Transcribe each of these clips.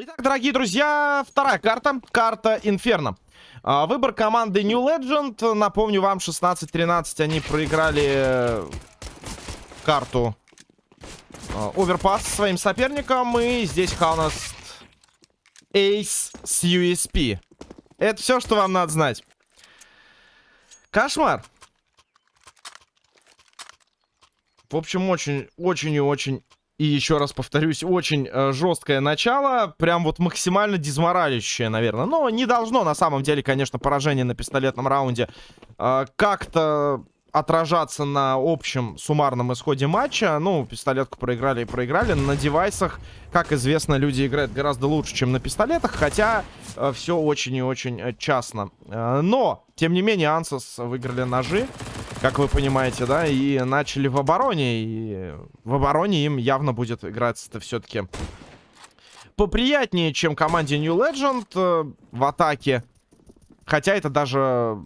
Итак, дорогие друзья, вторая карта. Карта Инферно. А, выбор команды New Legend. Напомню вам, 16-13 они проиграли э, карту Оверпас своим соперникам. И здесь Хаунас Эйс с USP. Это все, что вам надо знать. Кошмар. В общем, очень, очень и очень и еще раз повторюсь, очень э, жесткое начало. Прям вот максимально дизморалящее, наверное. Но не должно, на самом деле, конечно, поражение на пистолетном раунде э, как-то отражаться на общем суммарном исходе матча. Ну, пистолетку проиграли и проиграли. На девайсах, как известно, люди играют гораздо лучше, чем на пистолетах. Хотя э, все очень и очень частно. Но, тем не менее, Ансос выиграли ножи как вы понимаете, да, и начали в обороне, и в обороне им явно будет играться-то все-таки поприятнее, чем команде New Legend э, в атаке. Хотя это даже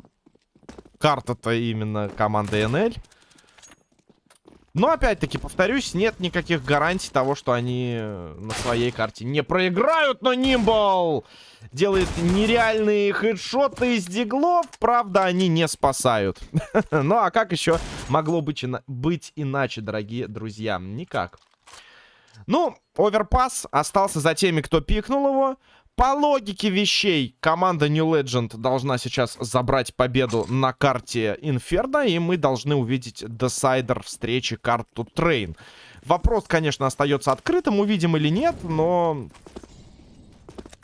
карта-то именно команды NL. Но, опять-таки, повторюсь, нет никаких гарантий того, что они на своей карте не проиграют, но Нимбл делает нереальные хедшоты из диглов. Правда, они не спасают. ну, а как еще могло быть, быть иначе, дорогие друзья? Никак. Ну, Overpass остался за теми, кто пикнул его. По логике вещей, команда New Legend должна сейчас забрать победу на карте Инферно, и мы должны увидеть decider встречи карту Train. Вопрос, конечно, остается открытым, увидим или нет, но...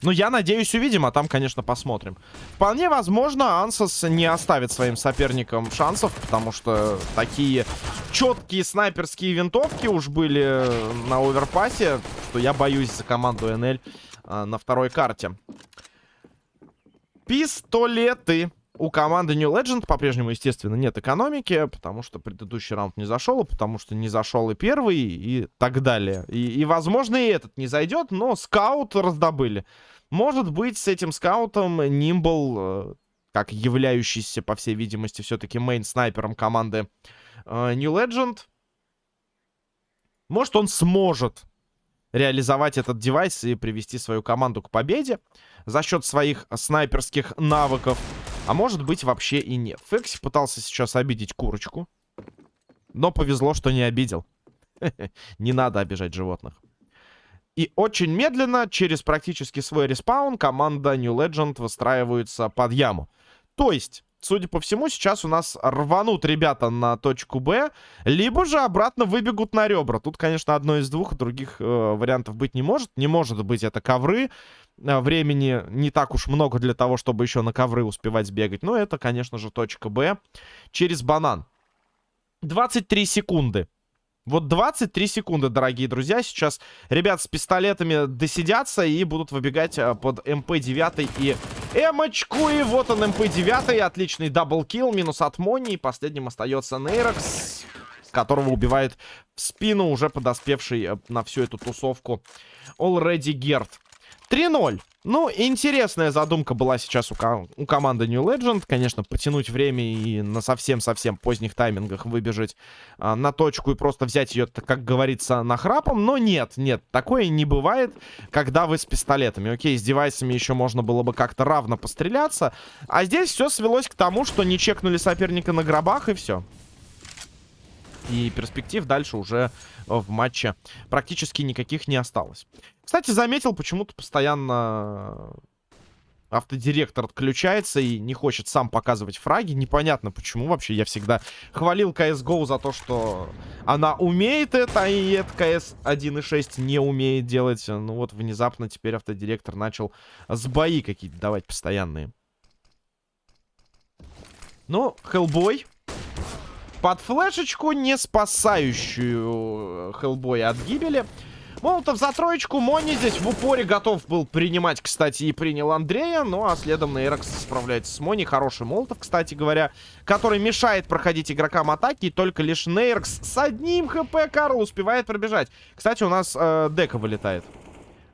Ну, я надеюсь, увидим, а там, конечно, посмотрим. Вполне возможно, Ансос не оставит своим соперникам шансов, потому что такие четкие снайперские винтовки уж были на оверпасе, что я боюсь за команду НЛ а, на второй карте. Пистолеты. У команды New Legend по-прежнему, естественно, нет экономики, потому что предыдущий раунд не зашел, потому что не зашел и первый, и так далее. И, и возможно, и этот не зайдет, но скаут раздобыли. Может быть, с этим скаутом Нимбл, э, как являющийся, по всей видимости, все-таки мейн-снайпером команды э, New Legend, может, он сможет реализовать этот девайс и привести свою команду к победе за счет своих снайперских навыков. А может быть вообще и нет. Фекси пытался сейчас обидеть курочку. Но повезло, что не обидел. Не надо обижать животных. И очень медленно, через практически свой респаун, команда New Legend выстраивается под яму. То есть, судя по всему, сейчас у нас рванут ребята на точку Б, либо же обратно выбегут на ребра. Тут, конечно, одно из двух, других э, вариантов быть не может. Не может быть это ковры. Э, времени не так уж много для того, чтобы еще на ковры успевать сбегать. Но это, конечно же, точка Б через банан. 23 секунды. Вот 23 секунды, дорогие друзья. Сейчас ребят с пистолетами досидятся и будут выбегать э, под МП-9 и Эмочку. И вот он, МП-9. Отличный double kill. Минус от Мони. И последним остается Нейрокс, которого убивает в спину уже подоспевший э, на всю эту тусовку Already Герт. 3-0. Ну, интересная задумка была сейчас у, ко у команды New Legend. Конечно, потянуть время и на совсем-совсем поздних таймингах выбежать а, на точку и просто взять ее, как говорится, на храпом. Но нет, нет, такое не бывает, когда вы с пистолетами. Окей, с девайсами еще можно было бы как-то равно постреляться. А здесь все свелось к тому, что не чекнули соперника на гробах и все. И перспектив дальше уже в матче практически никаких не осталось. Кстати, заметил, почему-то постоянно автодиректор отключается и не хочет сам показывать фраги. Непонятно почему вообще. Я всегда хвалил CSGO за то, что она умеет это, и это CS 1.6 не умеет делать. Ну вот внезапно теперь автодиректор начал сбои какие-то давать постоянные. Ну, Хеллбой под флешечку, не спасающую Хеллбоя от гибели. Молотов за троечку. Мони здесь в упоре готов был принимать, кстати, и принял Андрея. Ну, а следом Нейрокс справляется с Мони. Хороший Молотов, кстати говоря, который мешает проходить игрокам атаки. И только лишь Нейрокс с одним хп Карл успевает пробежать. Кстати, у нас э, дека вылетает.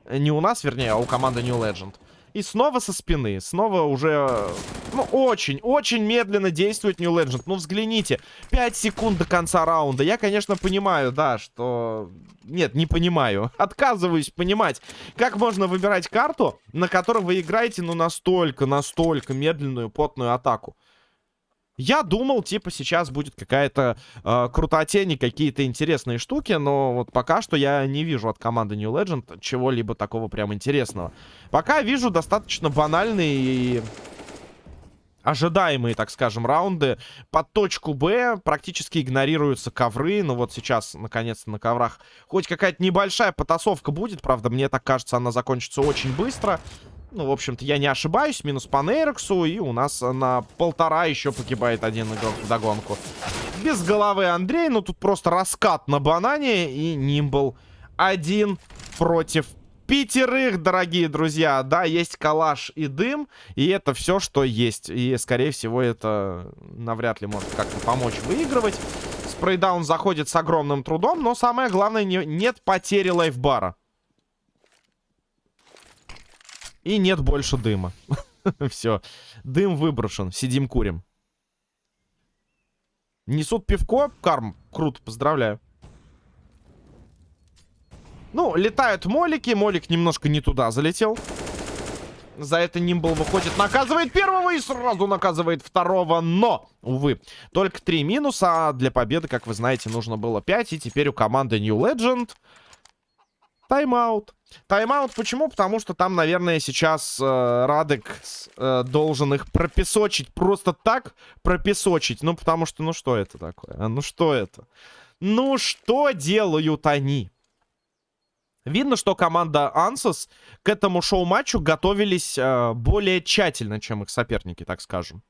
Не у нас, вернее, а у команды New Legend. И снова со спины. Снова уже... Ну, очень, очень медленно действует New Legend. Ну, взгляните. 5 секунд до конца раунда. Я, конечно, понимаю, да, что... Нет, не понимаю. Отказываюсь понимать, как можно выбирать карту, на которой вы играете, ну, настолько, настолько медленную, потную атаку. Я думал, типа, сейчас будет какая-то э, крутотень и какие-то интересные штуки, но вот пока что я не вижу от команды New Legend чего-либо такого прям интересного. Пока вижу достаточно банальные и ожидаемые, так скажем, раунды. Под точку Б практически игнорируются ковры. Ну вот сейчас, наконец-то, на коврах хоть какая-то небольшая потасовка будет. Правда, мне так кажется, она закончится очень быстро. Ну, в общем-то, я не ошибаюсь. Минус по Нейроксу. И у нас на полтора еще погибает один игрок в догонку. Без головы Андрей. Ну, тут просто раскат на банане. И Нимбл один против пятерых, дорогие друзья. Да, есть калаш и дым. И это все, что есть. И, скорее всего, это навряд ли может как-то помочь выигрывать. Спрейдаун заходит с огромным трудом. Но самое главное, не, нет потери лайфбара. И нет больше дыма. Все. Дым выброшен. Сидим, курим. Несут пивко. Карм. Круто, поздравляю. Ну, летают молики. Молик немножко не туда залетел. За это Нимбл выходит, наказывает первого и сразу наказывает второго. Но, увы, только три минуса. А для победы, как вы знаете, нужно было 5. И теперь у команды New Legend тайм-аут. Тайм-аут почему? Потому что там, наверное, сейчас э, Радек э, должен их пропесочить. Просто так пропесочить. Ну, потому что, ну что это такое? А, ну что это? Ну что делают они? Видно, что команда Ансос к этому шоу-матчу готовились э, более тщательно, чем их соперники, так скажем.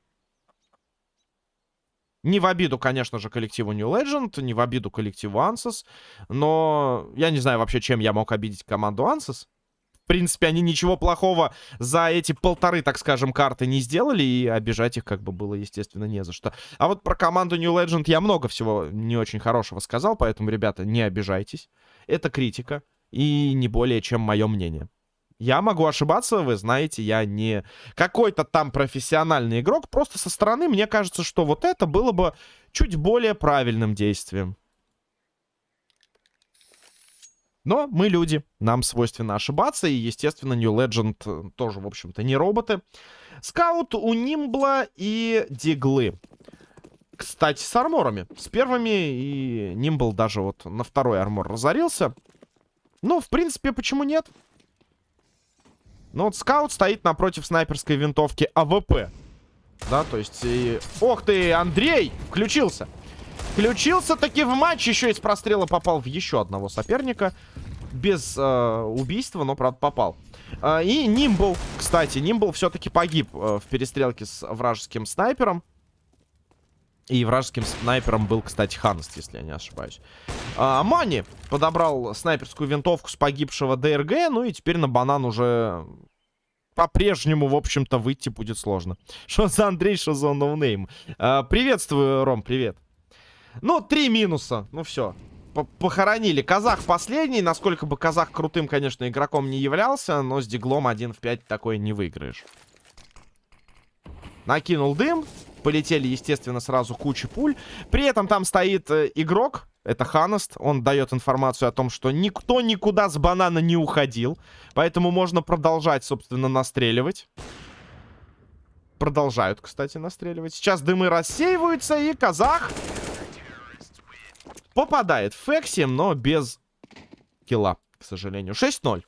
Не в обиду, конечно же, коллективу New Legend, не в обиду коллективу Ansys, но я не знаю вообще, чем я мог обидеть команду Ansys. В принципе, они ничего плохого за эти полторы, так скажем, карты не сделали, и обижать их как бы было, естественно, не за что. А вот про команду New Legend я много всего не очень хорошего сказал, поэтому, ребята, не обижайтесь. Это критика, и не более чем мое мнение. Я могу ошибаться, вы знаете, я не какой-то там профессиональный игрок. Просто со стороны мне кажется, что вот это было бы чуть более правильным действием. Но мы люди, нам свойственно ошибаться, и, естественно, New Legend э, тоже, в общем-то, не роботы. Скаут у Нимбла и Диглы. Кстати, с арморами. С первыми, и Нимбл даже вот на второй армор разорился. Ну, в принципе, почему нет? Ну вот скаут стоит напротив снайперской винтовки АВП. Да, то есть... И... Ох ты, Андрей! Включился. Включился таки в матч. Еще из прострела попал в еще одного соперника. Без э, убийства, но, правда, попал. Э, и Нимбл, кстати. Нимбл все-таки погиб э, в перестрелке с вражеским снайпером. И вражеским снайпером был, кстати, Ханст, если я не ошибаюсь. А, Мани подобрал снайперскую винтовку с погибшего ДРГ. Ну и теперь на банан уже по-прежнему, в общем-то, выйти будет сложно. Что за Андрей, что за ноунейм? А, приветствую, Ром, привет. Ну, три минуса. Ну, все. Похоронили. Казах последний. Насколько бы Казах крутым, конечно, игроком не являлся, но с диглом 1 в 5 такое не выиграешь. Накинул дым. Полетели, естественно, сразу куча пуль. При этом там стоит э, игрок, это Ханост. Он дает информацию о том, что никто никуда с банана не уходил. Поэтому можно продолжать, собственно, настреливать. Продолжают, кстати, настреливать. Сейчас дымы рассеиваются, и казах попадает в Фекси, но без килла, к сожалению. 6-0.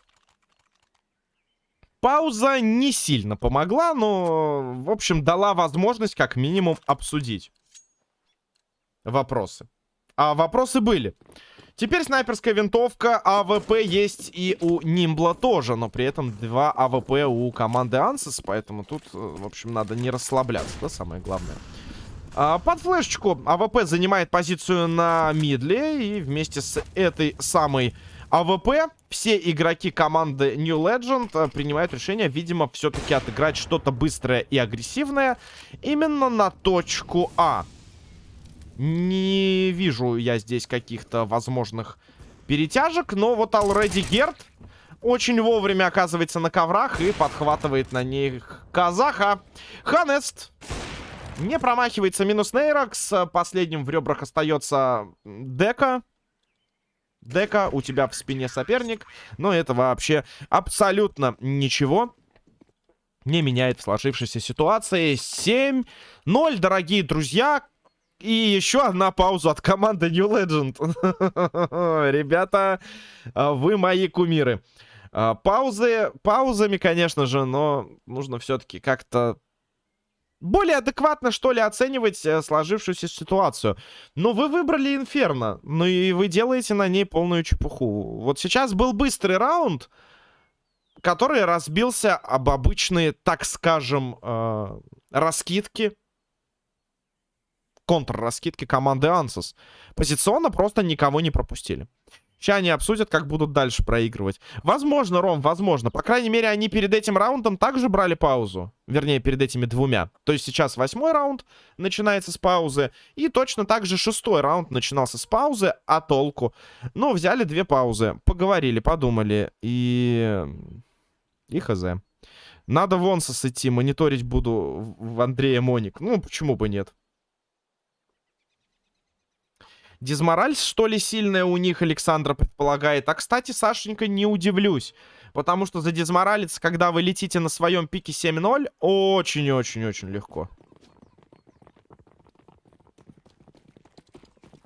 Пауза не сильно помогла, но, в общем, дала возможность как минимум обсудить вопросы. А вопросы были. Теперь снайперская винтовка АВП есть и у Нимбла тоже, но при этом два АВП у команды Ансис, поэтому тут, э, в общем, надо не расслабляться, да, самое главное. А, под флешечку АВП занимает позицию на мидле, и вместе с этой самой АВП все игроки команды New Legend э, принимают решение, видимо, все-таки отыграть что-то быстрое и агрессивное именно на точку А. Не вижу я здесь каких-то возможных перетяжек, но вот Already Герд очень вовремя оказывается на коврах и подхватывает на них казаха. Ханест не промахивается минус Нейрокс. Последним в ребрах остается Дека. Дека, у тебя в спине соперник. Но это вообще абсолютно ничего не меняет в сложившейся ситуации. 7-0, дорогие друзья. И еще одна пауза от команды New Legend. Ребята, а, вы мои кумиры. А, паузы, паузами, конечно же, но нужно все-таки как-то более адекватно, что ли, оценивать э, сложившуюся ситуацию. Но вы выбрали Инферно, ну и вы делаете на ней полную чепуху. Вот сейчас был быстрый раунд, который разбился об обычные, так скажем, э, раскидки. Контр-раскидки команды Ансос. Позиционно просто никого не пропустили. Сейчас они обсудят, как будут дальше проигрывать. Возможно, Ром, возможно. По крайней мере, они перед этим раундом также брали паузу. Вернее, перед этими двумя. То есть сейчас восьмой раунд начинается с паузы. И точно так же шестой раунд начинался с паузы. А толку? Ну, взяли две паузы. Поговорили, подумали. И... И хз. Надо вон идти, мониторить буду в Андрея Моник. Ну, почему бы нет? Дизмораль, что ли, сильная у них, Александра предполагает. А, кстати, Сашенька, не удивлюсь. Потому что за дизморалец, когда вы летите на своем пике 7-0, очень-очень-очень легко.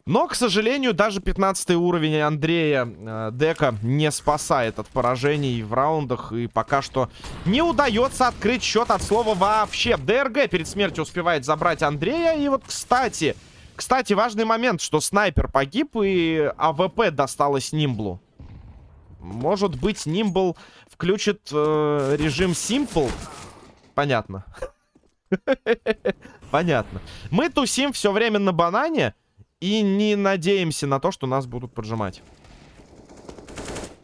Но, к сожалению, даже 15 уровень Андрея э, Дека не спасает от поражений в раундах. И пока что не удается открыть счет от слова вообще. ДРГ перед смертью успевает забрать Андрея. И вот, кстати, кстати, важный момент, что снайпер погиб и АВП досталось Нимблу. Может быть, Нимбл включит э, режим Simple? Понятно. Понятно. Мы тусим все время на банане и не надеемся на то, что нас будут поджимать.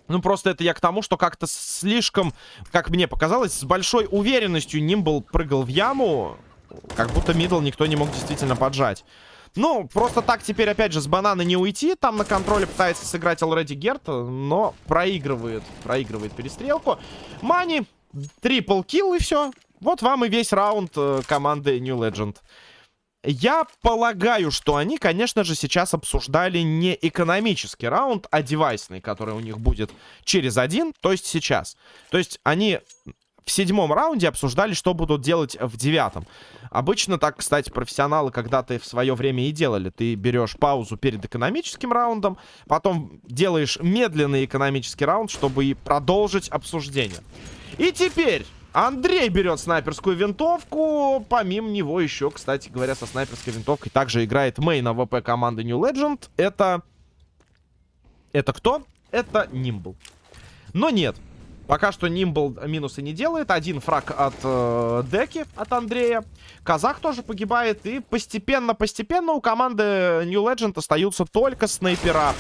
Ну, просто это я к тому, что как-то слишком, как мне показалось, с большой уверенностью Нимбл прыгал в яму, как будто мидл никто не мог действительно поджать. Ну, просто так теперь, опять же, с банана не уйти. Там на контроле пытается сыграть Already Герт, но проигрывает. Проигрывает перестрелку. Мани, triple kill и все. Вот вам и весь раунд э, команды New Legend. Я полагаю, что они, конечно же, сейчас обсуждали не экономический раунд, а девайсный, который у них будет через один, то есть сейчас. То есть они в седьмом раунде обсуждали, что будут делать в девятом. Обычно так, кстати, профессионалы когда-то в свое время и делали. Ты берешь паузу перед экономическим раундом, потом делаешь медленный экономический раунд, чтобы и продолжить обсуждение. И теперь... Андрей берет снайперскую винтовку. Помимо него еще, кстати говоря, со снайперской винтовкой также играет main АВП команды New Legend. Это... Это кто? Это Нимбл. Но нет. Пока что Нимбл минусы не делает. Один фраг от э, Деки, от Андрея. Казах тоже погибает. И постепенно-постепенно у команды New Legend остаются только снайпера.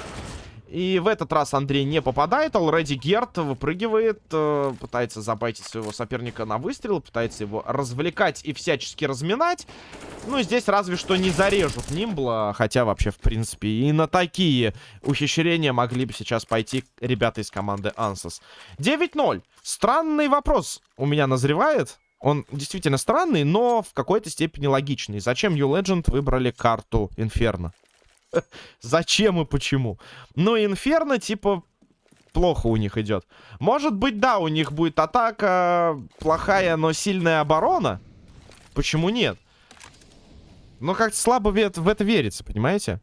И в этот раз Андрей не попадает. Алреди Герт выпрыгивает, э, пытается забайтить своего соперника на выстрел, пытается его развлекать и всячески разминать. Ну, здесь разве что не зарежут Нимбла, хотя вообще, в принципе, и на такие ухищрения могли бы сейчас пойти ребята из команды Ансос. 9-0. Странный вопрос у меня назревает. Он действительно странный, но в какой-то степени логичный. Зачем New Legend выбрали карту Инферно? Зачем и почему? Ну, Инферно, типа, плохо у них идет. Может быть, да, у них будет атака плохая, но сильная оборона. Почему нет? Но как-то слабо в это верится, понимаете?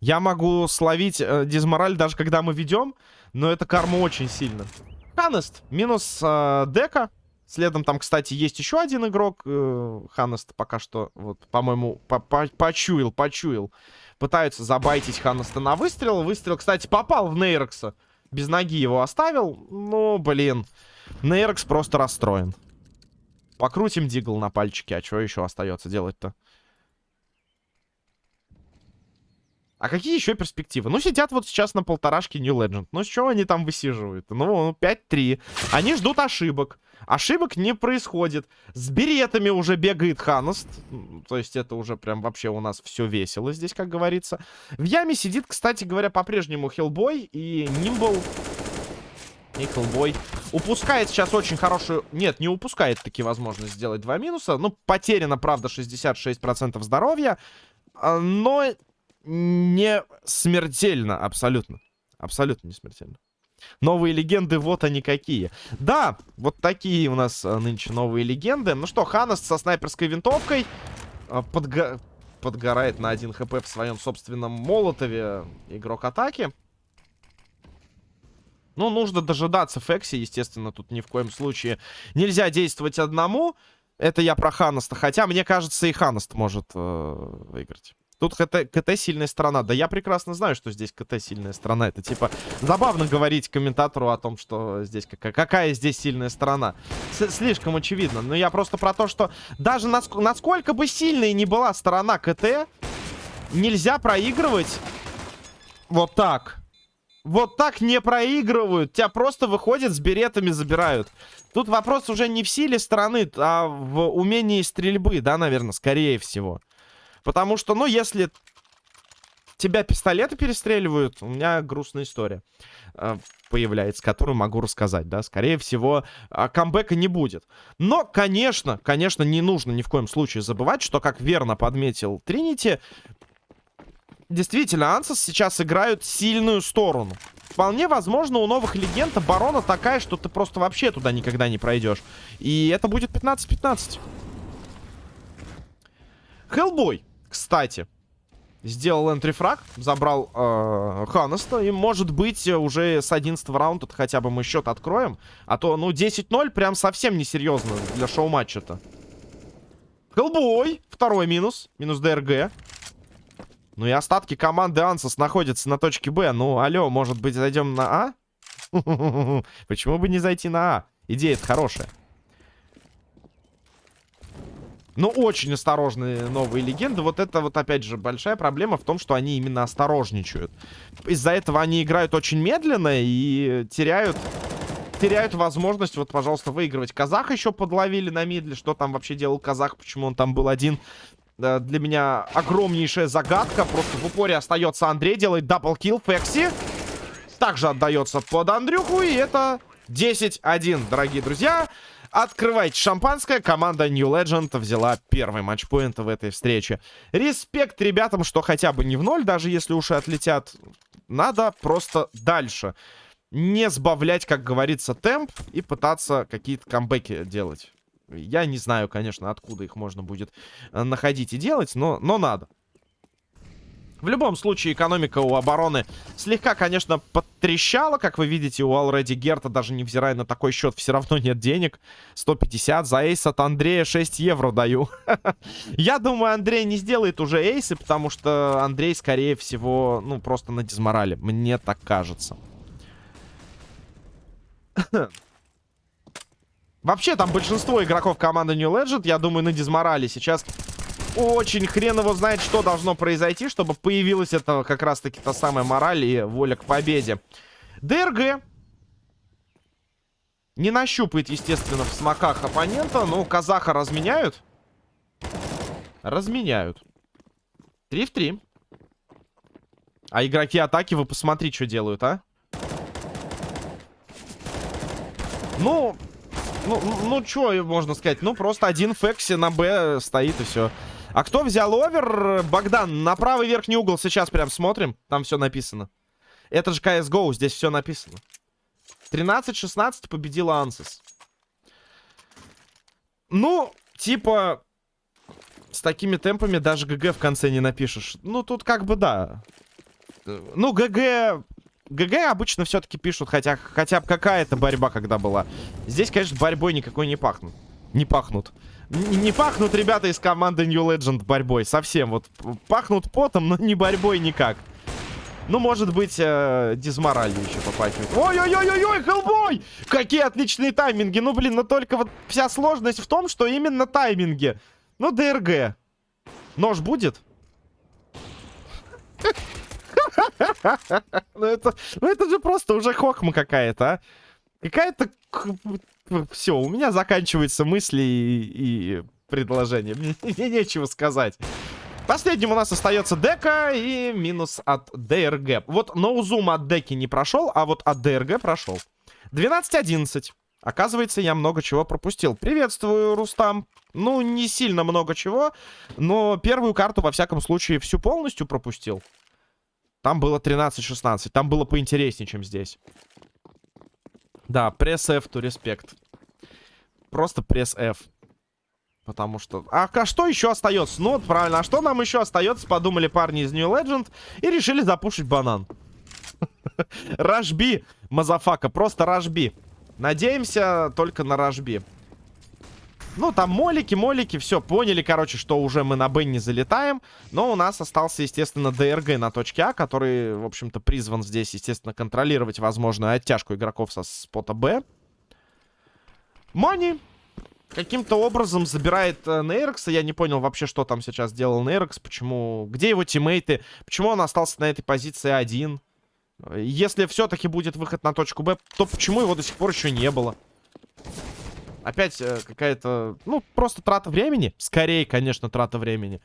Я могу словить э, дизмораль даже когда мы ведем, но это карма очень сильно. Ханест, минус э, дека. Следом там, кстати, есть еще один игрок. Э, Ханнест пока что, вот, по-моему, по -по почуял, почуял. Пытаются забайтить Ханнеста на выстрел. Выстрел, кстати, попал в Нейрокса. Без ноги его оставил. Ну, блин. Нейрокс просто расстроен. Покрутим Дигл на пальчике. А что еще остается делать-то? А какие еще перспективы? Ну, сидят вот сейчас на полторашке New Legend. Ну, с чего они там высиживают? Ну, 5-3. Они ждут ошибок. Ошибок не происходит. С беретами уже бегает Ханост. То есть это уже прям вообще у нас все весело здесь, как говорится. В яме сидит, кстати говоря, по-прежнему Хеллбой и Нимбл. И Хеллбой упускает сейчас очень хорошую... Нет, не упускает таки возможность сделать два минуса. Ну, потеряно, правда, 66% здоровья. А, но не смертельно, абсолютно. Абсолютно не смертельно. Новые легенды, вот они какие. Да, вот такие у нас а, нынче новые легенды. Ну что, Ханас со снайперской винтовкой а, подго... подгорает на 1 хп в своем собственном молотове игрок атаки. Ну, нужно дожидаться Фекси, естественно, тут ни в коем случае нельзя действовать одному. Это я про Ханаста, хотя, мне кажется, и Ханаст может э, выиграть. Тут КТ, КТ сильная сторона. Да я прекрасно знаю, что здесь КТ сильная сторона. Это типа забавно говорить комментатору о том, что здесь какая, какая здесь сильная сторона. С слишком очевидно. Но я просто про то, что даже наск насколько бы сильной ни была сторона КТ, нельзя проигрывать вот так. Вот так не проигрывают. Тебя просто выходят с беретами, забирают. Тут вопрос уже не в силе стороны, а в умении стрельбы, да, наверное, скорее всего. Потому что, ну, если тебя пистолеты перестреливают, у меня грустная история э, появляется, которую могу рассказать, да. Скорее всего, э, камбэка не будет. Но, конечно, конечно, не нужно ни в коем случае забывать, что, как верно подметил Тринити, действительно, Ансас сейчас играют сильную сторону. Вполне возможно, у новых легенд оборона такая, что ты просто вообще туда никогда не пройдешь. И это будет 15-15. Хеллбой кстати, сделал энтрифраг, забрал э, Ханаста. И, может быть, уже с 11 раунда хотя бы мы счет откроем. А то, ну, 10-0 прям совсем несерьезно для шоу-матча-то. Хеллбой! Второй минус. Минус ДРГ. Ну и остатки команды Ансос находятся на точке Б. Ну, алло, может быть, зайдем на А? Почему бы не зайти на А? Идея-то хорошая. Ну, очень осторожные новые легенды. Вот это вот, опять же, большая проблема в том, что они именно осторожничают. Из-за этого они играют очень медленно и теряют... Теряют возможность, вот, пожалуйста, выигрывать. Казах еще подловили на мидле. Что там вообще делал Казах? Почему он там был один? Для меня огромнейшая загадка. Просто в упоре остается Андрей. Делает double kill. Фекси также отдается под Андрюху. И это 10-1, дорогие друзья. Открывайте шампанское. Команда New Legend взяла первый матчпоинт в этой встрече. Респект ребятам, что хотя бы не в ноль, даже если уши отлетят. Надо просто дальше. Не сбавлять, как говорится, темп и пытаться какие-то камбэки делать. Я не знаю, конечно, откуда их можно будет э, находить и делать, но, но надо. В любом случае, экономика у обороны слегка, конечно, подтрещала. Как вы видите, у Алреди Герта, даже невзирая на такой счет, все равно нет денег. 150 за эйс от Андрея 6 евро даю. Я думаю, Андрей не сделает уже эйсы, потому что Андрей, скорее всего, ну, просто на дизморале. Мне так кажется. Вообще, там большинство игроков команды New Legend, я думаю, на дизморале. Сейчас очень хрен его знает, что должно произойти, чтобы появилась это как раз-таки та самая мораль и воля к победе. ДРГ не нащупает, естественно, в смоках оппонента. Но казаха разменяют. Разменяют. 3 в 3. А игроки атаки, вы посмотри, что делают, а? Ну, ну, ну, что можно сказать? Ну, просто один Фекси на Б стоит и все. А кто взял овер? Богдан, на правый верхний угол сейчас прям смотрим. Там все написано. Это же CSGO, здесь все написано. 13-16 победила Ансис. Ну, типа, с такими темпами даже ГГ в конце не напишешь. Ну, тут как бы да. Ну, ГГ... ГГ обычно все-таки пишут, хотя, хотя бы какая-то борьба когда была. Здесь, конечно, борьбой никакой не пахнут. Не пахнут. Не пахнут ребята из команды New Legend борьбой. Совсем. Вот пахнут потом, но не борьбой никак. Ну, может быть, э, дизморалью еще попахивает. Ой-ой-ой-ой-ой, Хеллбой! Какие отличные тайминги. Ну, блин, но только вот вся сложность в том, что именно тайминги. Ну, ДРГ. Нож будет? Ну это, ну это же просто уже хохма какая-то, а. Какая-то... Все, у меня заканчиваются мысли и, и предложения. Мне, нечего сказать. Последним у нас остается дека и минус от ДРГ. Вот ноузум от деки не прошел, а вот от ДРГ прошел. 12-11. Оказывается, я много чего пропустил. Приветствую, Рустам. Ну, не сильно много чего, но первую карту, во всяком случае, всю полностью пропустил. Там было 13-16. Там было поинтереснее, чем здесь. Да, press F to respect. Просто press F. Потому что... А, а что еще остается? Ну вот правильно. А что нам еще остается? Подумали парни из New Legend и решили запушить банан. Rush B, motherfucker. Просто rush B. Надеемся только на rush B. Ну, там молики, молики, все, поняли, короче, что уже мы на Б не залетаем. Но у нас остался, естественно, ДРГ на точке А, который, в общем-то, призван здесь, естественно, контролировать возможную оттяжку игроков со спота Б. Мани каким-то образом забирает э, Нейрокса. Я не понял вообще, что там сейчас делал Нейрокс, почему... Где его тиммейты? Почему он остался на этой позиции один? Если все-таки будет выход на точку Б, то почему его до сих пор еще не было? Опять э, какая-то, ну, просто трата времени. Скорее, конечно, трата времени.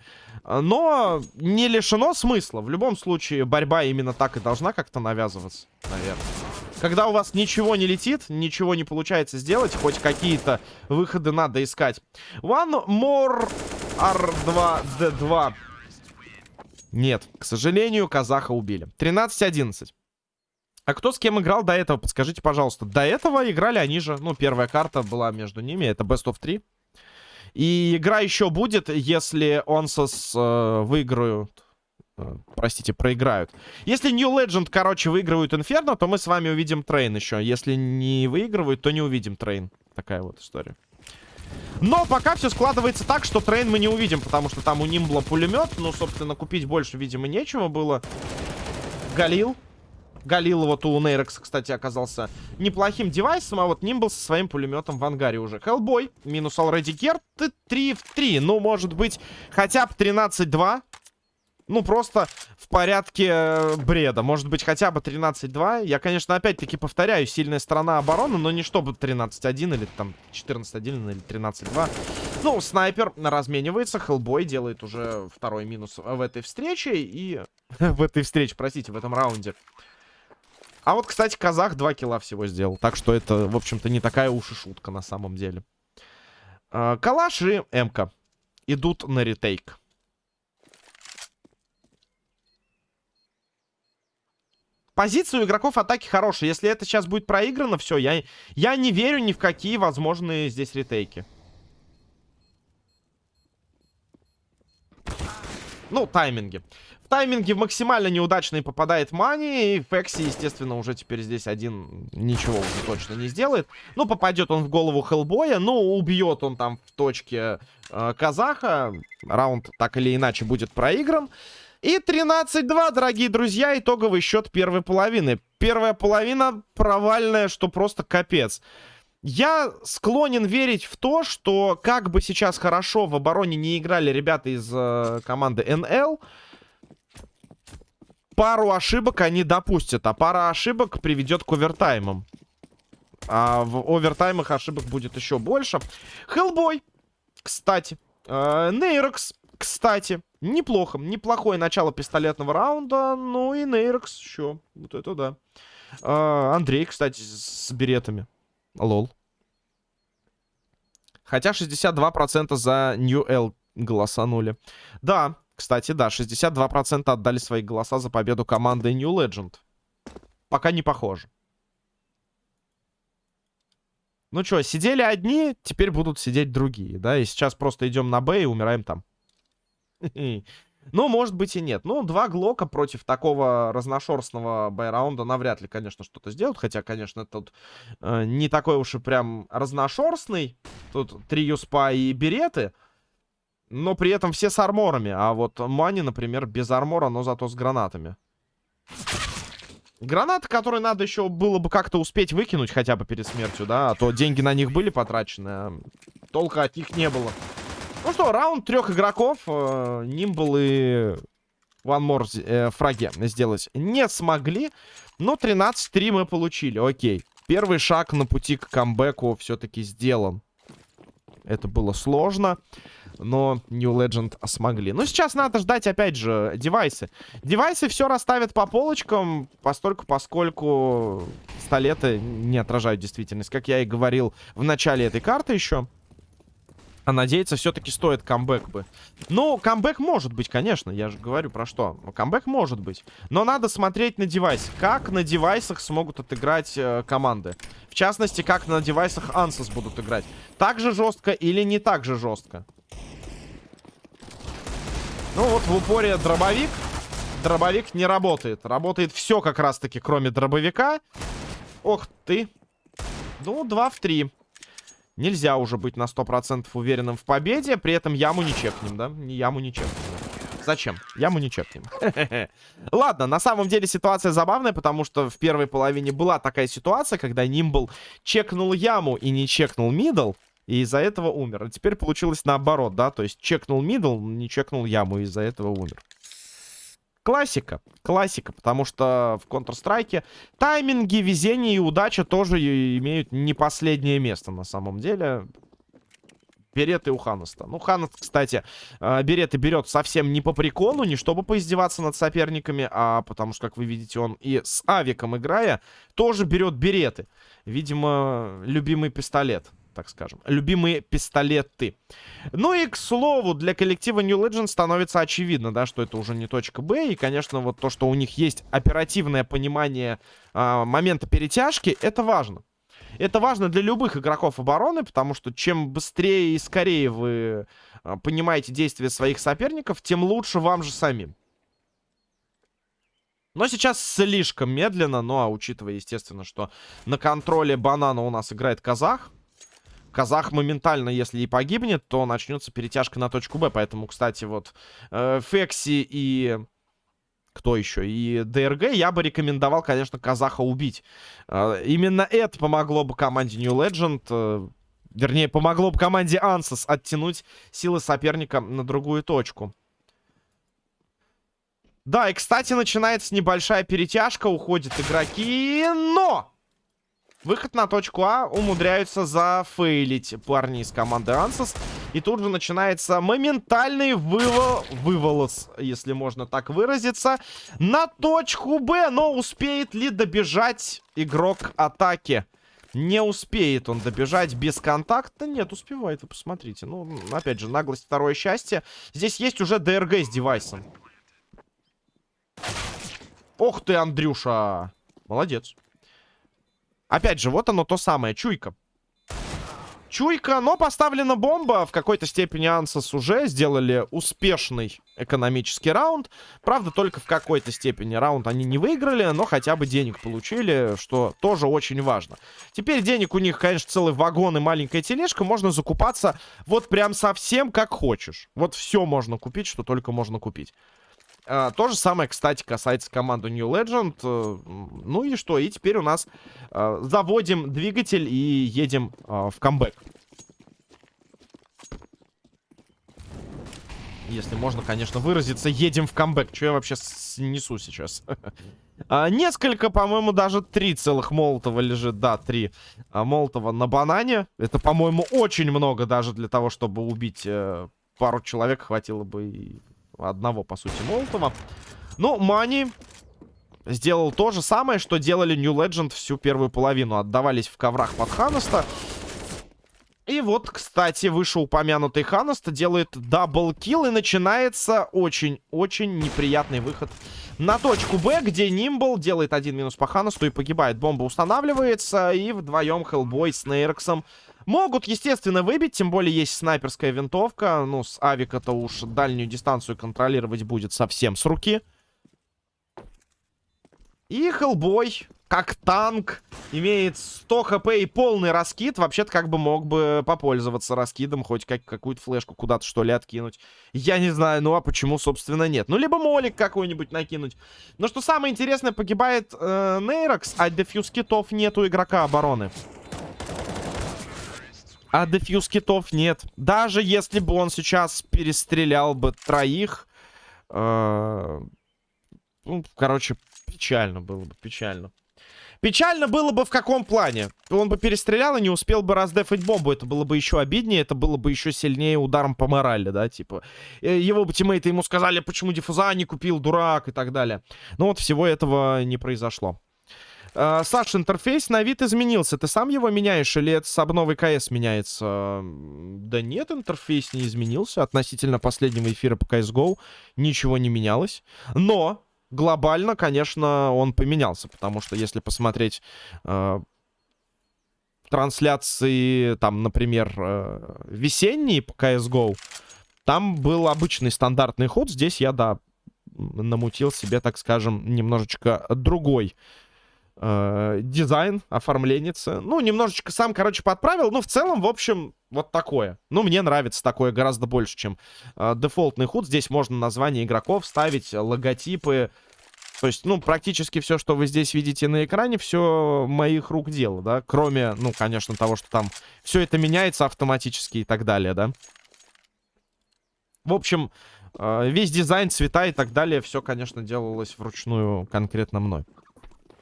Но не лишено смысла. В любом случае, борьба именно так и должна как-то навязываться, наверное. Когда у вас ничего не летит, ничего не получается сделать, хоть какие-то выходы надо искать. One more R2D2. Нет, к сожалению, казаха убили. 13-11. А кто с кем играл до этого? Подскажите, пожалуйста. До этого играли они же. Ну, первая карта была между ними. Это Best of 3. И игра еще будет, если Онсос э, выиграют... Э, простите, проиграют. Если New Legend, короче, выигрывают Инферно, то мы с вами увидим Train еще. Если не выигрывают, то не увидим Train. Такая вот история. Но пока все складывается так, что Train мы не увидим, потому что там у Нимбла пулемет. Ну, собственно, купить больше, видимо, нечего было. Галил. Галил вот у Нейрекс, кстати, оказался неплохим девайсом, а вот Нимбл со своим пулеметом в ангаре уже. Хеллбой, минус already герт, 3 в 3. Ну, может быть, хотя бы 13-2. Ну, просто в порядке э, бреда. Может быть, хотя бы 13-2. Я, конечно, опять-таки повторяю, сильная сторона обороны, но не чтобы 13-1 или там 14-1 или 13-2. Ну, снайпер разменивается, Хеллбой делает уже второй минус в этой встрече и... в этой встрече, простите, в этом раунде. А вот, кстати, казах 2 килла всего сделал. Так что это, в общем-то, не такая уж и шутка на самом деле. А, калаш и МК идут на ретейк. Позиция у игроков атаки хорошая. Если это сейчас будет проиграно, все, я, я не верю ни в какие возможные здесь ретейки. Ну, тайминги тайминге максимально неудачный попадает Мани. И Фекси, естественно, уже теперь здесь один ничего уже точно не сделает. Ну, попадет он в голову Хеллбоя. Ну, убьет он там в точке э, Казаха. Раунд так или иначе будет проигран. И 13-2, дорогие друзья, итоговый счет первой половины. Первая половина провальная, что просто капец. Я склонен верить в то, что как бы сейчас хорошо в обороне не играли ребята из э, команды НЛ, пару ошибок они допустят, а пара ошибок приведет к овертаймам. А в овертаймах ошибок будет еще больше. Хеллбой, кстати. Э, Нейрокс, кстати. Неплохо. Неплохое начало пистолетного раунда. Ну и Нейрокс еще. Вот это да. Э, Андрей, кстати, с беретами. Лол. Хотя 62% за New L голосанули. Да, кстати, да, 62% отдали свои голоса за победу команды New Legend. Пока не похоже. Ну что, сидели одни, теперь будут сидеть другие, да? И сейчас просто идем на Б и умираем там. Ну, может быть и нет. Ну, два Глока против такого разношерстного байраунда навряд ли, конечно, что-то сделают. Хотя, конечно, тут э, не такой уж и прям разношерстный. Тут три Юспа и Береты. Но при этом все с арморами. А вот Мани, например, без армора, но зато с гранатами. Гранаты, которые надо еще было бы как-то успеть выкинуть хотя бы перед смертью, да? А то деньги на них были потрачены, а толка от них не было. Ну что, раунд трех игроков. Э, Нимбл и One э, фраги сделать не смогли. Но 13-3 мы получили. Окей. Первый шаг на пути к камбэку все-таки сделан. Это было сложно но New Legend смогли. Но сейчас надо ждать, опять же, девайсы. Девайсы все расставят по полочкам, постольку, поскольку столеты не отражают действительность. Как я и говорил в начале этой карты еще. А надеяться все-таки стоит камбэк бы. Ну, камбэк может быть, конечно. Я же говорю про что. Камбэк может быть. Но надо смотреть на девайс. Как на девайсах смогут отыграть э, команды. В частности, как на девайсах Ansys будут играть. Так же жестко или не так же жестко. Ну вот в упоре дробовик. Дробовик не работает. Работает все как раз-таки, кроме дробовика. Ох ты. Ну, 2 в 3. Нельзя уже быть на 100% уверенным в победе. При этом яму не чекнем, да? Яму не чекнем. Зачем? Яму не чекнем. Ладно, на самом деле ситуация забавная, потому что в первой половине была такая ситуация, когда Нимбл чекнул яму и не чекнул мидл. И из-за этого умер. А теперь получилось наоборот, да? То есть чекнул мидл, не чекнул яму, из-за этого умер. Классика. Классика, потому что в Counter-Strike тайминги, везение и удача тоже имеют не последнее место на самом деле. Береты у Ханаста. Ну, Ханаст, кстати, э, береты берет совсем не по приколу, не чтобы поиздеваться над соперниками, а потому что, как вы видите, он и с авиком играя, тоже берет береты. Видимо, любимый пистолет так скажем. Любимые пистолеты. Ну и, к слову, для коллектива New Legends становится очевидно, да, что это уже не точка Б. И, конечно, вот то, что у них есть оперативное понимание а, момента перетяжки, это важно. Это важно для любых игроков обороны, потому что чем быстрее и скорее вы а, понимаете действия своих соперников, тем лучше вам же самим. Но сейчас слишком медленно, ну а учитывая, естественно, что на контроле банана у нас играет казах, Казах моментально, если и погибнет, то начнется перетяжка на точку Б. Поэтому, кстати, вот э, Фекси и... Кто еще? И ДРГ я бы рекомендовал, конечно, Казаха убить. Э, именно это помогло бы команде New Legend... Э, вернее, помогло бы команде Ансос оттянуть силы соперника на другую точку. Да, и, кстати, начинается небольшая перетяжка, уходят игроки, но... Выход на точку А умудряются зафейлить парни из команды Ансос. И тут же начинается моментальный вывол... выволос, если можно так выразиться, на точку Б. Но успеет ли добежать игрок атаки? Не успеет он добежать без контакта. Нет, успевает, вы посмотрите. Ну, опять же, наглость, второе счастье. Здесь есть уже ДРГ с девайсом. Ох ты, Андрюша! Молодец. Опять же, вот оно то самое, чуйка. Чуйка, но поставлена бомба. В какой-то степени Ансос уже сделали успешный экономический раунд. Правда, только в какой-то степени раунд они не выиграли, но хотя бы денег получили, что тоже очень важно. Теперь денег у них, конечно, целый вагон и маленькая тележка. Можно закупаться вот прям совсем как хочешь. Вот все можно купить, что только можно купить. А, то же самое, кстати, касается команды New Legend. Э, ну и что? И теперь у нас а, заводим двигатель и едем а, в камбэк. Если можно, конечно, выразиться, едем в камбэк. Что я вообще несу сейчас? несколько, по-моему, даже три целых молотова лежит. Да, три молотова на банане. Это, по-моему, очень много даже для того, чтобы убить э, пару человек. Хватило бы и одного, по сути, Молотова. Ну, Мани сделал то же самое, что делали New Legend всю первую половину. Отдавались в коврах под Ханаста. И вот, кстати, вышеупомянутый Ханаста делает double kill. И начинается очень-очень неприятный выход на точку Б, где Нимбл делает один минус по Ханасту и погибает. Бомба устанавливается. И вдвоем Хеллбой с Нейрксом Могут, естественно, выбить, тем более есть снайперская винтовка. Ну, с авика-то уж дальнюю дистанцию контролировать будет совсем с руки. И Хеллбой, как танк, имеет 100 хп и полный раскид. Вообще-то как бы мог бы попользоваться раскидом, хоть как какую-то флешку куда-то что ли откинуть. Я не знаю, ну а почему, собственно, нет. Ну, либо молик какой-нибудь накинуть. Но что самое интересное, погибает э, Нейрокс, а дефьюз китов нету игрока обороны. А дефьюз китов нет. Даже если бы он сейчас перестрелял бы троих, Э, ну, короче, печально было бы, печально. Печально было бы в каком плане? Он бы перестрелял и не успел бы раздефать бомбу. Это было бы еще обиднее, это было бы еще сильнее ударом по морали, да, типа. Э, его бы тиммейты ему сказали, почему диффуза не купил, дурак и так далее. Но вот всего этого не произошло. Uh, Саш, интерфейс на вид изменился. Ты сам его меняешь или это с обновой КС меняется? Да нет, интерфейс не изменился. Относительно последнего эфира по CSGO ничего не менялось. Но глобально, конечно, он поменялся. Потому что если посмотреть э, трансляции, там, например, э, весенние по CSGO, там был обычный стандартный ход. Здесь я, да, намутил себе, так скажем, немножечко другой э, дизайн, оформленница. Ну, немножечко сам, короче, подправил. Но в целом, в общем, вот такое. Ну, мне нравится такое гораздо больше, чем э, дефолтный худ. Здесь можно название игроков ставить, логотипы. То есть, ну, практически все, что вы здесь видите на экране, все моих рук дело, да. Кроме, ну, конечно, того, что там все это меняется автоматически и так далее, да. В общем, э, весь дизайн, цвета и так далее, все, конечно, делалось вручную конкретно мной.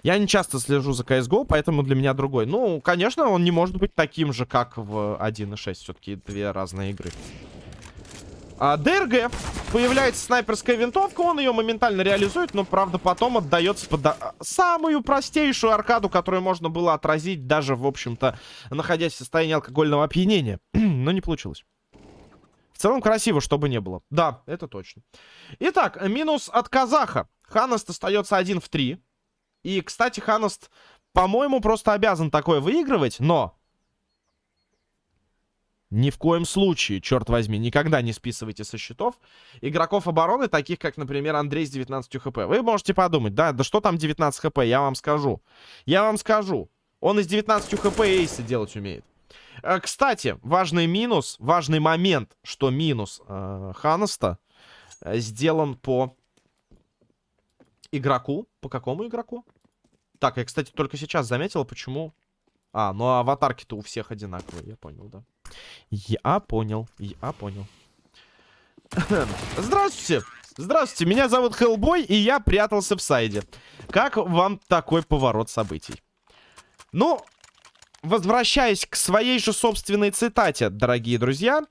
Я не часто слежу за CSGO, поэтому для меня другой. Ну, конечно, он не может быть таким же, как в 1.6. Все-таки две разные игры. А, ДРГ. Появляется снайперская винтовка, он ее моментально реализует, но, правда, потом отдается под а, самую простейшую аркаду, которую можно было отразить даже, в общем-то, находясь в состоянии алкогольного опьянения. но не получилось. В целом красиво, чтобы не было. Да, это точно. Итак, минус от казаха. Ханаст остается 1 в 3. И, кстати, Ханост, по-моему, просто обязан такое выигрывать, но... Ни в коем случае, черт возьми, никогда не списывайте со счетов игроков обороны, таких как, например, Андрей с 19 хп. Вы можете подумать, да, да что там 19 хп, я вам скажу. Я вам скажу, он из 19 хп эйсы делать умеет. Э, кстати, важный минус, важный момент, что минус э, Ханаста э, сделан по игроку. По какому игроку? Так, я, кстати, только сейчас заметил, почему... А, ну аватарки-то у всех одинаковые, я понял, да. Я понял, я понял. Здравствуйте! Здравствуйте, меня зовут Хеллбой, и я прятался в сайде. Как вам такой поворот событий? Ну, возвращаясь к своей же собственной цитате, дорогие друзья...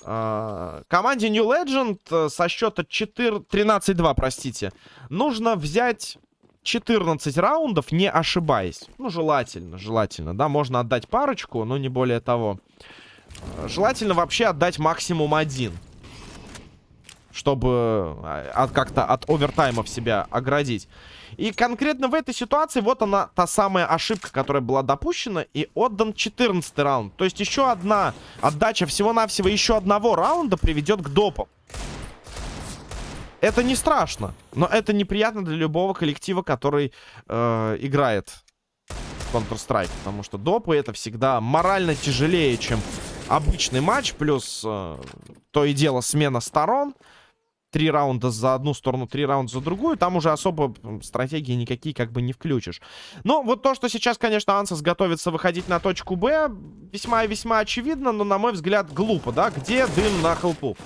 Uh, команде New Legend uh, со счета 13-2, простите, нужно взять 14 раундов, не ошибаясь. Ну, желательно, желательно, да, можно отдать парочку, но не более того. Желательно вообще отдать максимум один. Чтобы а, как-то от овертаймов себя оградить. И конкретно в этой ситуации вот она, та самая ошибка, которая была допущена. И отдан 14 раунд. То есть еще одна отдача всего-навсего еще одного раунда приведет к допам. Это не страшно, но это неприятно для любого коллектива, который э, играет в Counter-Strike. Потому что допы это всегда морально тяжелее, чем обычный матч. Плюс э, то и дело смена сторон. Три раунда за одну сторону, три раунда за другую. Там уже особо стратегии никакие как бы не включишь. Но вот то, что сейчас, конечно, Ансас готовится выходить на точку Б, весьма и весьма очевидно, но, на мой взгляд, глупо, да? Где дым на хелпу?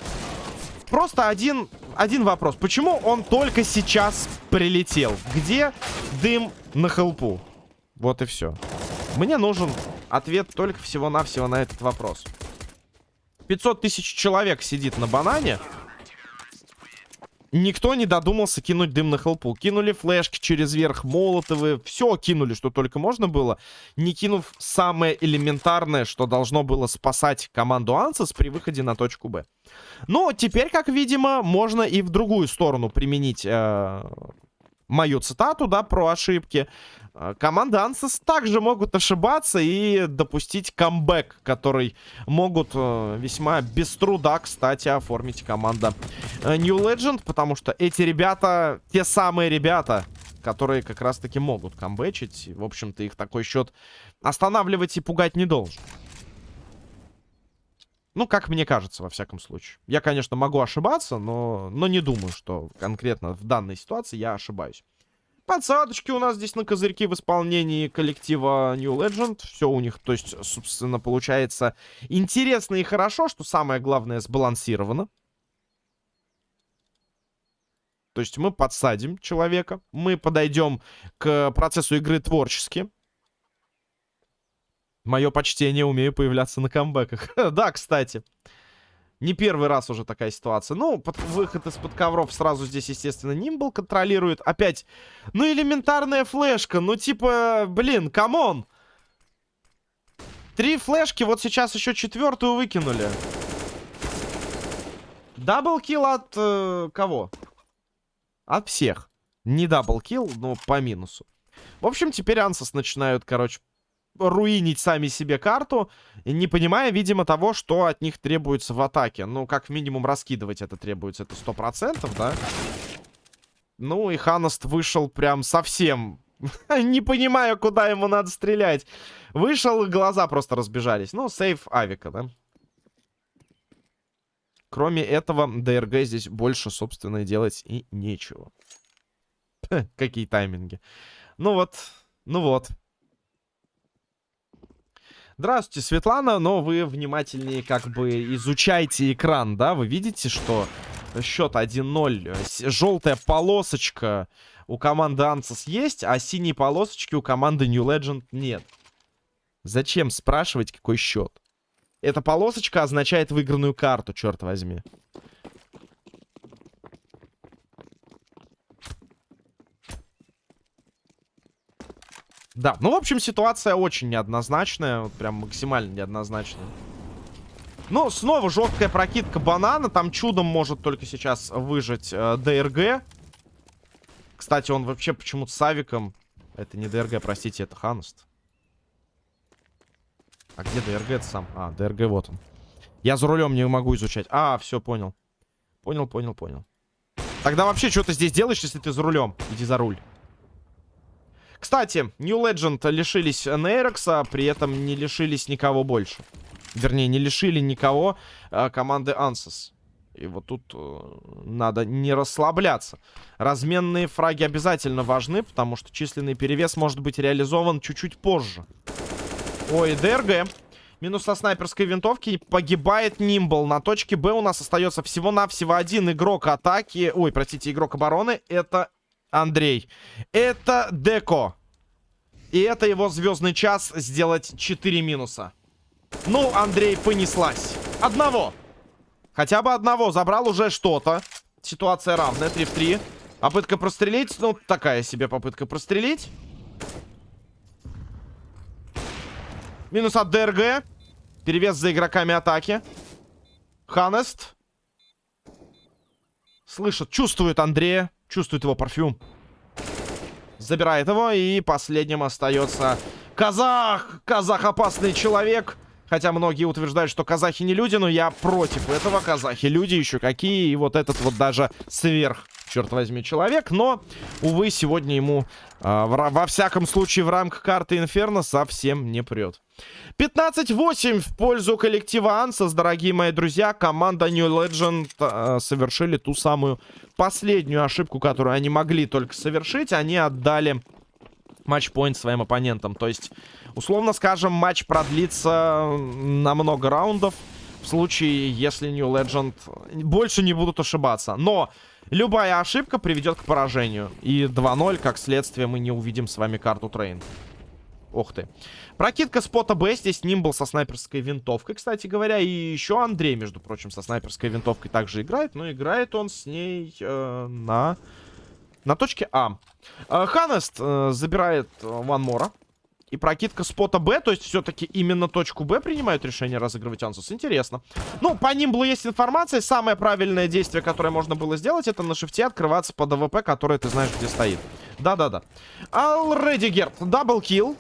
Просто один, один вопрос. Почему он только сейчас прилетел? Где дым на хелпу? Вот и все. Мне нужен ответ только всего-навсего на этот вопрос. 500 тысяч человек сидит на банане. Никто не додумался кинуть дым на хелпу. Кинули флешки через верх, молотовы. Все кинули, что только можно было. Не кинув самое элементарное, что должно было спасать команду Ансас при выходе на точку Б. Но теперь, как видимо, можно и в другую сторону применить э, мою цитату, да, про ошибки. Э, команды Ансас также могут ошибаться и допустить камбэк, который могут э, весьма без труда, кстати, оформить команда э, New Legend, потому что эти ребята, те самые ребята, которые как раз-таки могут камбэчить. В общем-то, их такой счет останавливать и пугать не должен. Ну, как мне кажется, во всяком случае. Я, конечно, могу ошибаться, но, но не думаю, что конкретно в данной ситуации я ошибаюсь. Подсадочки у нас здесь на козырьки в исполнении коллектива New Legend. Все у них, то есть, собственно, получается интересно и хорошо, что самое главное сбалансировано. То есть мы подсадим человека, мы подойдем к процессу игры творчески. Мое почтение, умею появляться на камбэках. да, кстати. Не первый раз уже такая ситуация. Ну, под, выход из-под ковров сразу здесь, естественно, Нимбл контролирует. Опять, ну, элементарная флешка. Ну, типа, блин, come on. Три флешки, вот сейчас еще четвертую выкинули. Double kill от э, кого? От всех. Не double kill, но по минусу. В общем, теперь Ансос начинают, короче, руинить сами себе карту, не понимая, видимо, того, что от них требуется в атаке. Ну, как минимум, раскидывать это требуется, это сто процентов, да? Ну, и Ханост вышел прям совсем... не понимая, куда ему надо стрелять. Вышел, глаза просто разбежались. Ну, сейф Авика, да? Кроме этого, ДРГ здесь больше, собственно, делать и нечего. Какие тайминги. Ну вот, ну вот. Здравствуйте, Светлана, но вы внимательнее как бы изучайте экран, да? Вы видите, что счет 1-0. Желтая полосочка у команды Ансос есть, а синие полосочки у команды New Legend нет. Зачем спрашивать, какой счет? Эта полосочка означает выигранную карту, черт возьми. Да, ну, в общем, ситуация очень неоднозначная. Вот прям максимально неоднозначная. Ну, снова жесткая прокидка банана. Там чудом может только сейчас выжить э, ДРГ. Кстати, он вообще почему-то с авиком... Это не ДРГ, простите, это Ханост. А где ДРГ это сам? А, ДРГ вот он. Я за рулем не могу изучать. А, все, понял. Понял, понял, понял. Тогда вообще что ты здесь делаешь, если ты за рулем? Иди за руль. Кстати, New Legend лишились Нейрокса, при этом не лишились никого больше. Вернее, не лишили никого а, команды Ansys. И вот тут э, надо не расслабляться. Разменные фраги обязательно важны, потому что численный перевес может быть реализован чуть-чуть позже. Ой, ДРГ. Минус со снайперской винтовки. Погибает Нимбл. На точке Б у нас остается всего-навсего один игрок атаки. Ой, простите, игрок обороны. Это Андрей. Это Деко. И это его звездный час сделать 4 минуса. Ну, Андрей, понеслась. Одного. Хотя бы одного. Забрал уже что-то. Ситуация равная. 3 в 3. Попытка прострелить. Ну, такая себе попытка прострелить. Минус от ДРГ. Перевес за игроками атаки. Ханест. Слышит, чувствует Андрея. Чувствует его парфюм. Забирает его. И последним остается Казах. Казах опасный человек. Хотя многие утверждают, что казахи не люди, но я против этого. Казахи люди еще какие. И вот этот вот даже сверх черт возьми, человек. Но, увы, сегодня ему, э, во всяком случае, в рамках карты Инферно совсем не прет. 15-8 в пользу коллектива Ансас, дорогие мои друзья. Команда New Legend э, совершили ту самую последнюю ошибку, которую они могли только совершить. Они отдали матчпоинт своим оппонентам. То есть, условно скажем, матч продлится на много раундов. В случае, если New Legend больше не будут ошибаться. Но Любая ошибка приведет к поражению. И 2-0, как следствие, мы не увидим с вами карту Train. Ух ты. Прокидка спота Б. Здесь Нимбл со снайперской винтовкой, кстати говоря. И еще Андрей, между прочим, со снайперской винтовкой также играет. Но играет он с ней э, на... На точке А. Э, Ханест э, забирает Ван Мора. И прокидка спота Б, то есть все-таки именно точку Б принимают решение разыгрывать Ансус. Интересно. Ну, по ним было есть информация. Самое правильное действие, которое можно было сделать, это на шифте открываться под АВП, которое ты знаешь, где стоит. Да-да-да. Алреди Герт. Double kill.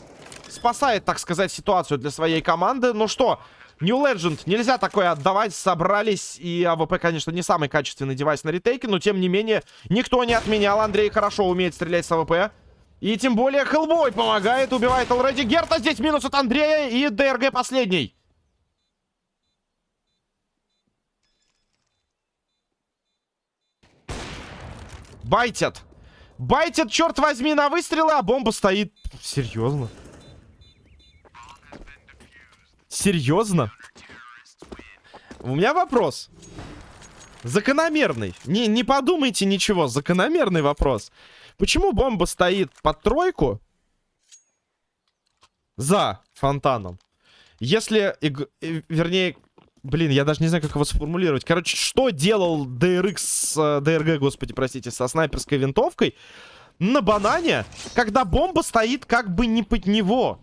Спасает, так сказать, ситуацию для своей команды. Ну что, New Legend, нельзя такое отдавать, собрались, и АВП, конечно, не самый качественный девайс на ретейке, но, тем не менее, никто не отменял, Андрей хорошо умеет стрелять с АВП, и тем более Хеллбой помогает, убивает Алреди Герта. Здесь минус от Андрея и ДРГ последний. Байтят. Байтят, черт возьми, на выстрелы, а бомба стоит. Серьезно? Серьезно? У меня вопрос. Закономерный. Не, не подумайте ничего. Закономерный вопрос. Почему бомба стоит под тройку за фонтаном? Если, вернее, блин, я даже не знаю, как его сформулировать. Короче, что делал DRX, DRG, господи, простите, со снайперской винтовкой на банане, когда бомба стоит как бы не под него?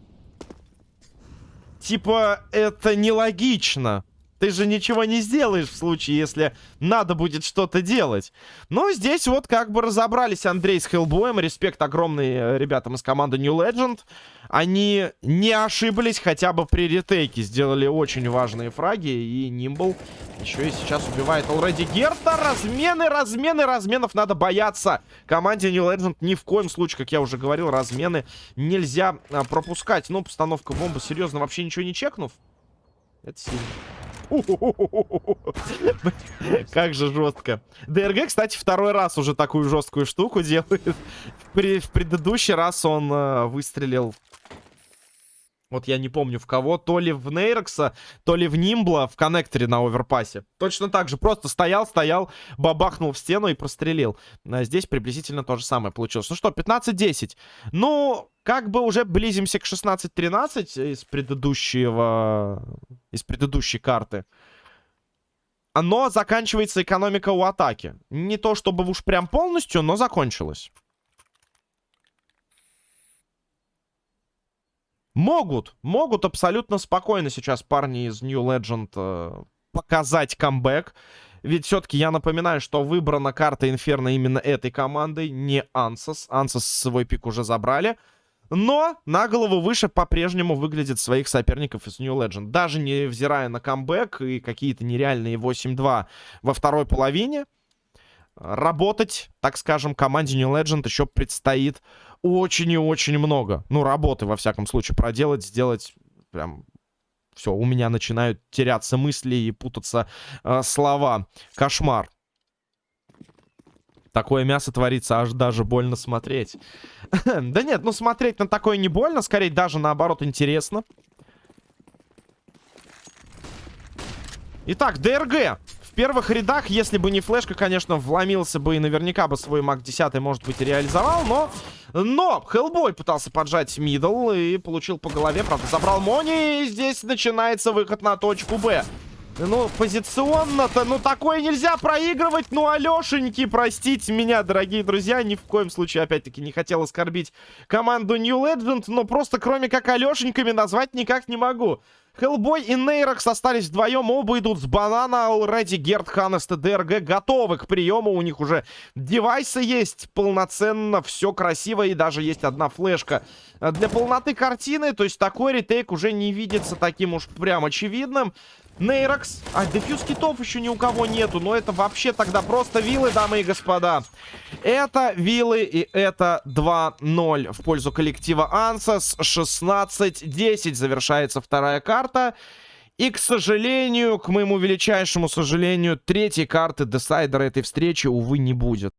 Типа, это нелогично. Ты же ничего не сделаешь в случае, если надо будет что-то делать. Но здесь вот как бы разобрались Андрей с Хеллбоем. Респект огромный э, ребятам из команды New Legend. Они не ошиблись хотя бы при ретейке. Сделали очень важные фраги. И Нимбл еще и сейчас убивает Алреди Герта. Размены, размены, разменов надо бояться. Команде New Legend ни в коем случае, как я уже говорил, размены нельзя а, пропускать. Ну, постановка бомбы, серьезно, вообще ничего не чекнув. Это сильно. Как же жестко. ДРГ, кстати, второй раз уже такую жесткую штуку делает. В предыдущий раз он э, выстрелил вот я не помню в кого. То ли в Нейрокса, то ли в Нимбла в коннекторе на оверпасе. Точно так же. Просто стоял, стоял, бабахнул в стену и прострелил. А здесь приблизительно то же самое получилось. Ну что, 15-10. Ну, как бы уже близимся к 16-13 из предыдущего... Из предыдущей карты. Но заканчивается экономика у атаки. Не то чтобы уж прям полностью, но закончилась. Могут, могут абсолютно спокойно сейчас парни из New Legend э, показать камбэк. Ведь все-таки я напоминаю, что выбрана карта Инферно именно этой командой, не Ансос. Ансос свой пик уже забрали. Но на голову выше по-прежнему выглядит своих соперников из New Legend. Даже невзирая на камбэк и какие-то нереальные 8-2 во второй половине, работать, так скажем, команде New Legend еще предстоит очень и очень много. Ну, работы, во всяком случае, проделать, сделать прям... Все, у меня начинают теряться мысли и путаться э, слова. Кошмар. Такое мясо творится, аж даже больно смотреть. да нет, ну смотреть на такое не больно, скорее даже наоборот интересно. Итак, ДРГ первых рядах, если бы не флешка, конечно, вломился бы и наверняка бы свой маг 10, может быть, реализовал, но... Но Хеллбой пытался поджать middle и получил по голове, правда, забрал Мони, и здесь начинается выход на точку Б. Ну, позиционно-то, ну, такое нельзя проигрывать. Ну, Алешеньки, простите меня, дорогие друзья. Ни в коем случае, опять-таки, не хотел оскорбить команду New Legend. Но просто, кроме как Алешеньками, назвать никак не могу. Хеллбой и Нейрокс остались вдвоем. Оба идут с банана. Алреди Герд, Ханнест и ДРГ готовы к приему. У них уже девайсы есть полноценно. Все красиво. И даже есть одна флешка для полноты картины. То есть такой ретейк уже не видится таким уж прям очевидным. Нейрокс. А, дефьюз китов еще ни у кого нету. Но это вообще тогда просто вилы, дамы и господа. Это вилы и это 2-0 в пользу коллектива Ансас. 16-10 завершается вторая карта. И, к сожалению, к моему величайшему сожалению, третьей карты десайдера этой встречи, увы, не будет.